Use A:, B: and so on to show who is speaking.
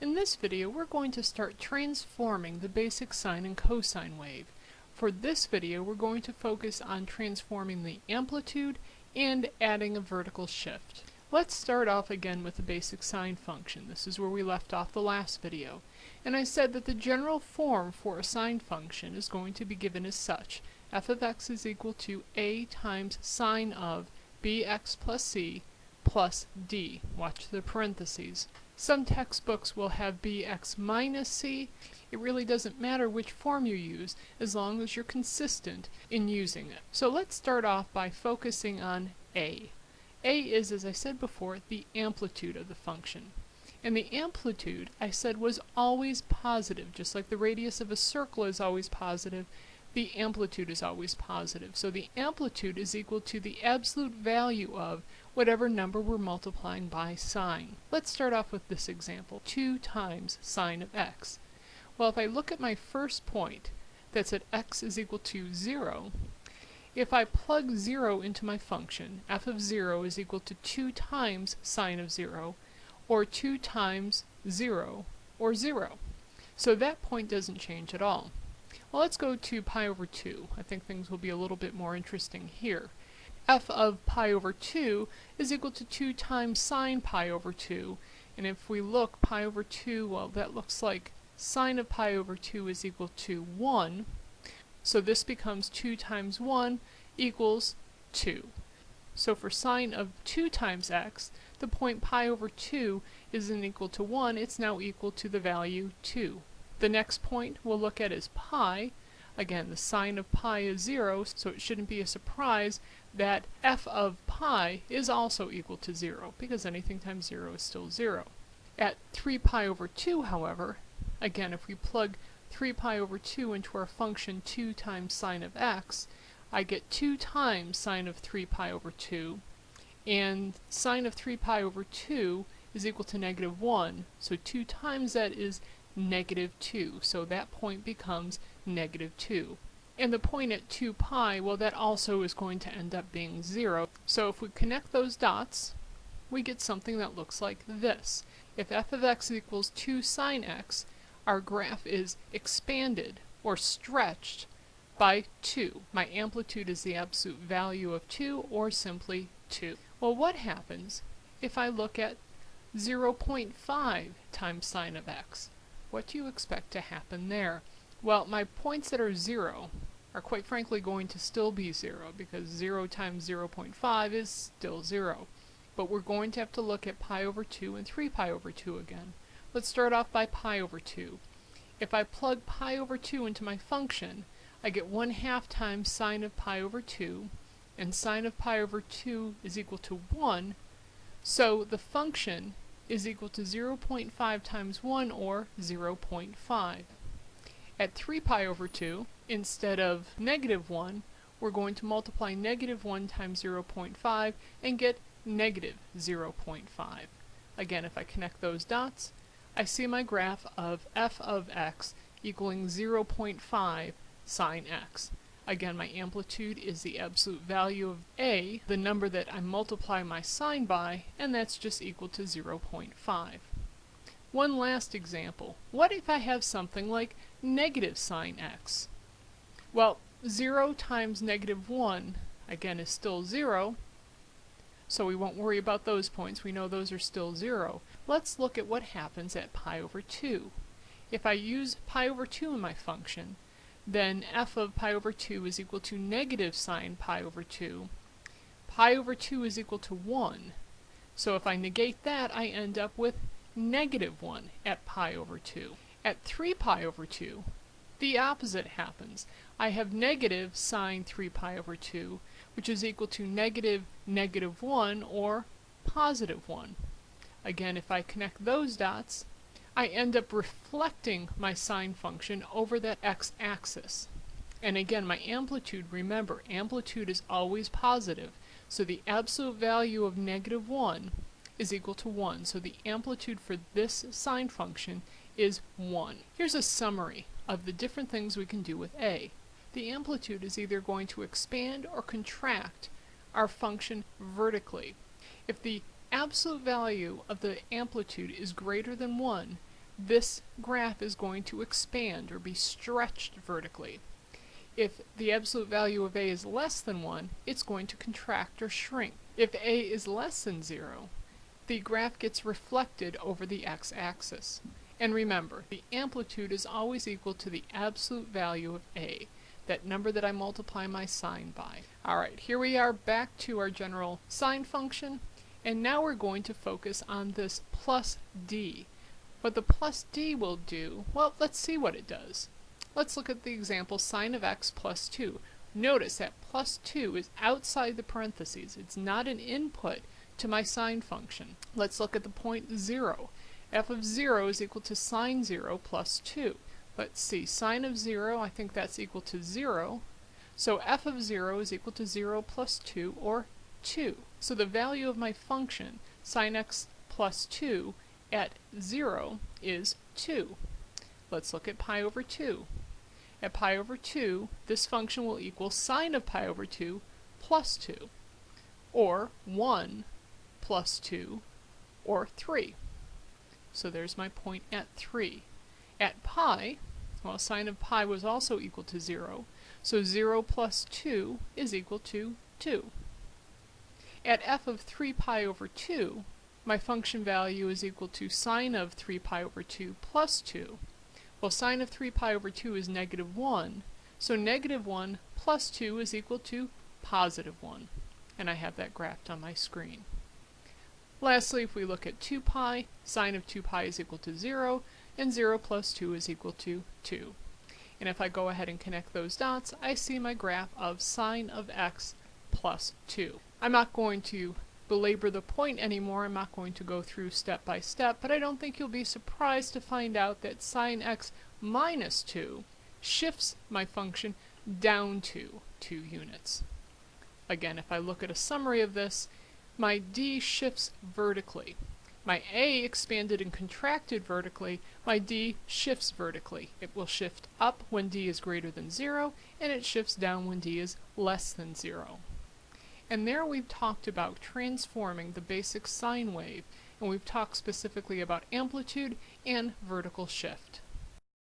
A: In this video we're going to start transforming the basic sine and cosine wave. For this video we're going to focus on transforming the amplitude and adding a vertical shift. Let's start off again with the basic sine function. This is where we left off the last video. And I said that the general form for a sine function is going to be given as such. f of x is equal to a times sine of bx plus c plus d. Watch the parentheses. Some textbooks will have bx minus c. It really doesn't matter which form you use as long as you're consistent in using it. So let's start off by focusing on a. a is, as I said before, the amplitude of the function. And the amplitude, I said, was always positive, just like the radius of a circle is always positive, the amplitude is always positive. So the amplitude is equal to the absolute value of whatever number we're multiplying by sine. Let's start off with this example, 2 times sine of x. Well, if I look at my first point, that's at x is equal to 0, if I plug 0 into my function, f of 0 is equal to 2 times sine of 0, or 2 times 0, or 0. So that point doesn't change at all. Well, let's go to pi over 2. I think things will be a little bit more interesting here f of pi over 2 is equal to 2 times sine pi over 2. And if we look, pi over 2, well, that looks like sine of pi over 2 is equal to 1. So this becomes 2 times 1 equals 2. So for sine of 2 times x, the point pi over 2 isn't equal to 1, it's now equal to the value 2. The next point we'll look at is pi. Again, the sine of pi is 0, so it shouldn't be a surprise that f of pi is also equal to 0, because anything times 0 is still 0. At 3 pi over 2, however, again, if we plug 3 pi over 2 into our function 2 times sine of x, I get 2 times sine of 3 pi over 2, and sine of 3 pi over 2 is equal to negative 1, so 2 times that is negative 2, so that point becomes negative 2. And the point at 2 pi, well that also is going to end up being 0. So if we connect those dots, we get something that looks like this. If f of x equals 2 sine x, our graph is expanded, or stretched, by 2. My amplitude is the absolute value of 2, or simply 2. Well, what happens if I look at 0.5 times sine of x? What do you expect to happen there? Well, my points that are 0 are quite frankly going to still be 0 because 0 times 0 0.5 is still 0. But we're going to have to look at pi over 2 and 3 pi over 2 again. Let's start off by pi over 2. If I plug pi over 2 into my function, I get 1 half times sine of pi over 2, and sine of pi over 2 is equal to 1, so the function is equal to 0.5 times 1, or 0.5. At 3 pi over 2, instead of negative 1, we're going to multiply negative 1 times 0.5 and get negative 0.5. Again, if I connect those dots, I see my graph of f of x equaling 0.5 sine x. Again, my amplitude is the absolute value of a, the number that I multiply my sine by, and that's just equal to 0.5. One last example. What if I have something like negative sine x? Well, 0 times negative 1, again, is still 0, so we won't worry about those points. We know those are still 0. Let's look at what happens at pi over 2. If I use pi over 2 in my function, then f of pi over 2 is equal to negative sine pi over 2. Pi over 2 is equal to 1. So if I negate that, I end up with negative 1 at pi over 2. At 3 pi over 2, the opposite happens. I have negative sine 3 pi over 2, which is equal to negative negative 1 or positive 1. Again, if I connect those dots, I end up reflecting my sine function over that x-axis. And again, my amplitude, remember, amplitude is always positive, so the absolute value of negative 1 is equal to 1. So the amplitude for this sine function is 1. Here's a summary of the different things we can do with a. The amplitude is either going to expand or contract our function vertically. If the absolute value of the amplitude is greater than 1, this graph is going to expand or be stretched vertically. If the absolute value of a is less than 1, it's going to contract or shrink. If a is less than 0, the graph gets reflected over the x-axis. And remember, the amplitude is always equal to the absolute value of a, that number that I multiply my sine by. Alright, here we are back to our general sine function, and now we're going to focus on this plus d. What the plus d will do, well, let's see what it does. Let's look at the example sine of x plus 2. Notice that plus 2 is outside the parentheses. It's not an input to my sine function. Let's look at the point 0. f of 0 is equal to sine 0 plus 2. Let's see, sine of 0, I think that's equal to 0. So f of 0 is equal to 0 plus 2, or 2. So the value of my function, sine x plus 2, at 0 is 2. Let's look at pi over 2. At pi over 2, this function will equal sine of pi over 2 plus 2, or 1 plus 2, or 3. So there's my point at 3. At pi, well, sine of pi was also equal to 0, so 0 plus 2 is equal to 2. At f of 3 pi over 2, my function value is equal to sine of 3 pi over 2 plus 2. Well, sine of 3 pi over 2 is negative 1, so negative 1 plus 2 is equal to positive 1. And I have that graphed on my screen. Lastly, if we look at 2 pi, sine of 2 pi is equal to 0, and 0 plus 2 is equal to 2. And if I go ahead and connect those dots, I see my graph of sine of x plus 2. I'm not going to belabor the point anymore, I'm not going to go through step by step, but I don't think you'll be surprised to find out that sine x minus 2 shifts my function down to 2 units. Again, if I look at a summary of this, my d shifts vertically. My a expanded and contracted vertically, my d shifts vertically. It will shift up when d is greater than 0, and it shifts down when d is less than 0. And there we've talked about transforming the basic sine wave, and we've talked specifically about amplitude and vertical shift.